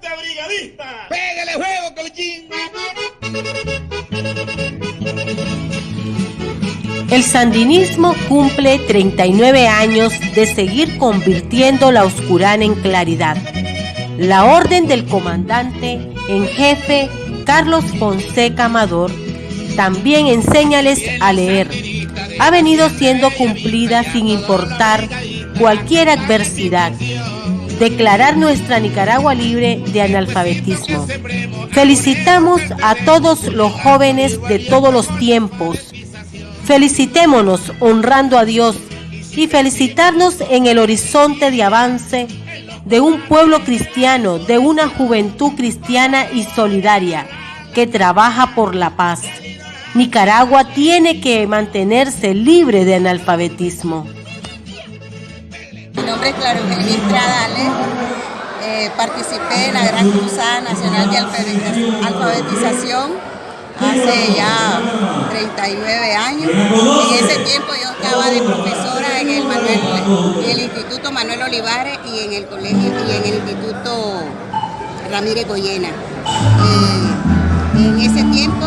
brigadista. ¡Pégale juego, Colochín! El sandinismo cumple 39 años de seguir convirtiendo la oscurana en claridad. La orden del comandante en jefe Carlos Fonseca Amador también enséñales a leer. Ha venido siendo cumplida sin importar cualquier adversidad. Declarar nuestra Nicaragua libre de analfabetismo. Felicitamos a todos los jóvenes de todos los tiempos. Felicitémonos honrando a Dios y felicitarnos en el horizonte de avance de un pueblo cristiano, de una juventud cristiana y solidaria que trabaja por la paz. Nicaragua tiene que mantenerse libre de analfabetismo. Nombre es Claro Eugenia Estrada eh, participé en la Gran Cruzada Nacional de Alfabetización hace ya 39 años. En ese tiempo yo estaba de profesora en el, el Instituto Manuel Olivares y en el colegio y en el Instituto Ramírez Goyena. Eh, en ese tiempo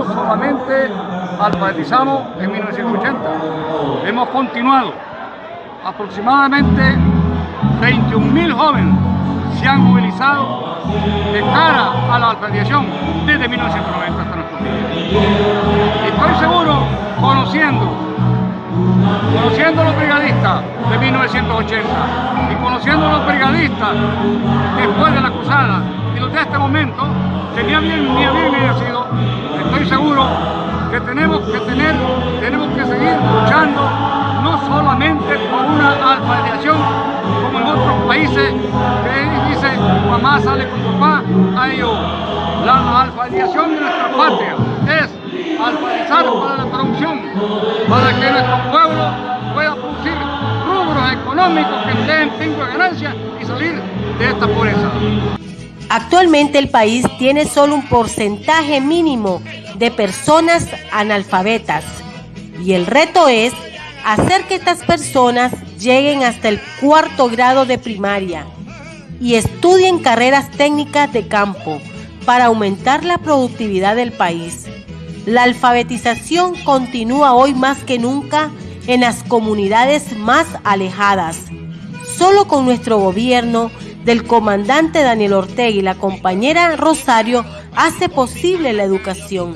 alfabetizamos en 1980, hemos continuado. Aproximadamente 21.000 jóvenes se han movilizado de cara a la alfabetización desde 1990 hasta nuestros días. Estoy seguro, conociendo, conociendo a los brigadistas de 1980 y conociendo a los brigadistas después de la cruzada y los de este momento, que ni bien sido, estoy seguro que tenemos que tener, tenemos que seguir luchando no solamente por una alfabetización como en otros países que dice mamá sale con papá, a ellos. La alfabetización de nuestra patria es alfabetizar para la producción, para que nuestro pueblo pueda producir rubros económicos que den tengo de ganancia y salir de esta pobreza. Actualmente el país tiene solo un porcentaje mínimo de personas analfabetas y el reto es hacer que estas personas lleguen hasta el cuarto grado de primaria y estudien carreras técnicas de campo para aumentar la productividad del país. La alfabetización continúa hoy más que nunca en las comunidades más alejadas. Solo con nuestro gobierno del comandante Daniel Ortega y la compañera Rosario hace posible la educación.